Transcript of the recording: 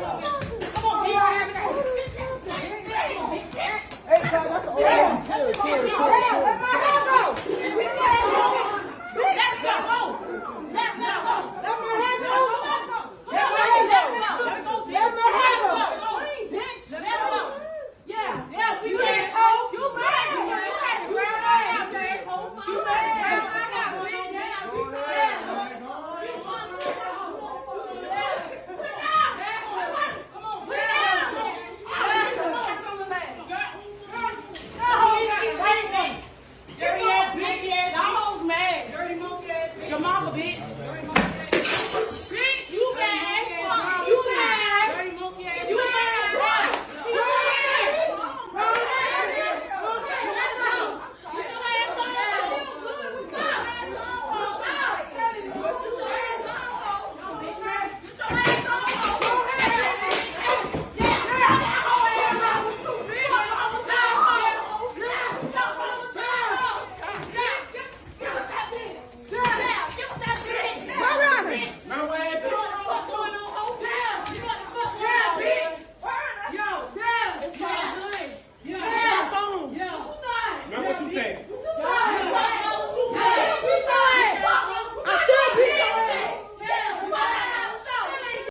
Yes.